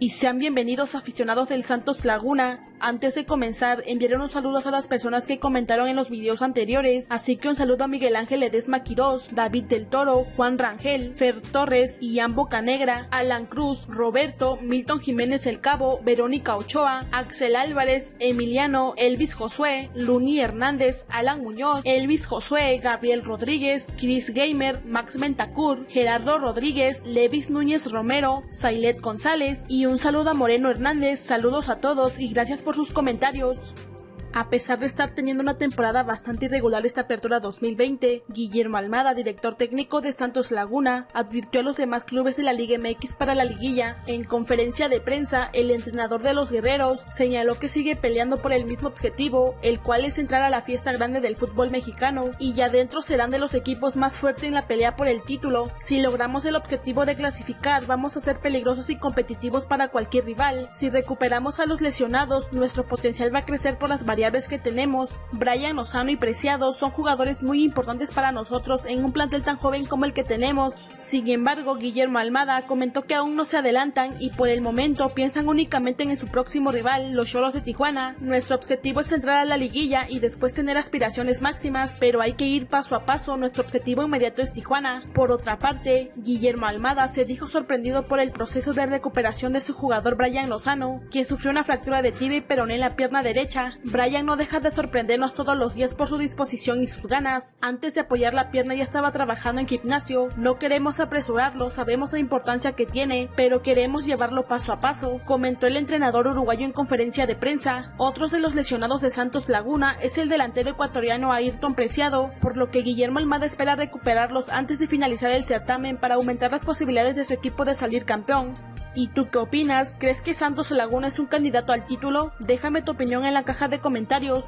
y sean bienvenidos aficionados del Santos Laguna. Antes de comenzar, enviaré unos saludos a las personas que comentaron en los videos anteriores, así que un saludo a Miguel Ángel Ledesma Quirós, David del Toro, Juan Rangel, Fer Torres, Ian Bocanegra, Alan Cruz, Roberto, Milton Jiménez El Cabo, Verónica Ochoa, Axel Álvarez, Emiliano, Elvis Josué, Luni Hernández, Alan Muñoz, Elvis Josué, Gabriel Rodríguez, Chris Gamer, Max Mentacur, Gerardo Rodríguez, Levis Núñez Romero, Sailet González y un saludo a Moreno Hernández, saludos a todos y gracias por sus comentarios. A pesar de estar teniendo una temporada bastante irregular esta apertura 2020, Guillermo Almada, director técnico de Santos Laguna, advirtió a los demás clubes de la Liga MX para la liguilla. En conferencia de prensa, el entrenador de los guerreros señaló que sigue peleando por el mismo objetivo, el cual es entrar a la fiesta grande del fútbol mexicano, y ya dentro serán de los equipos más fuertes en la pelea por el título. Si logramos el objetivo de clasificar, vamos a ser peligrosos y competitivos para cualquier rival. Si recuperamos a los lesionados, nuestro potencial va a crecer por las que tenemos, Brian Lozano y Preciado son jugadores muy importantes para nosotros en un plantel tan joven como el que tenemos. Sin embargo, Guillermo Almada comentó que aún no se adelantan y por el momento piensan únicamente en su próximo rival, los Cholos de Tijuana. Nuestro objetivo es entrar a la liguilla y después tener aspiraciones máximas, pero hay que ir paso a paso, nuestro objetivo inmediato es Tijuana. Por otra parte, Guillermo Almada se dijo sorprendido por el proceso de recuperación de su jugador Brian Lozano, quien sufrió una fractura de tibia y peroné en la pierna derecha no deja de sorprendernos todos los días por su disposición y sus ganas. Antes de apoyar la pierna ya estaba trabajando en gimnasio. No queremos apresurarlo, sabemos la importancia que tiene, pero queremos llevarlo paso a paso, comentó el entrenador uruguayo en conferencia de prensa. Otros de los lesionados de Santos Laguna es el delantero ecuatoriano Ayrton Preciado, por lo que Guillermo Almada espera recuperarlos antes de finalizar el certamen para aumentar las posibilidades de su equipo de salir campeón. ¿Y tú qué opinas? ¿Crees que Santos Laguna es un candidato al título? Déjame tu opinión en la caja de comentarios.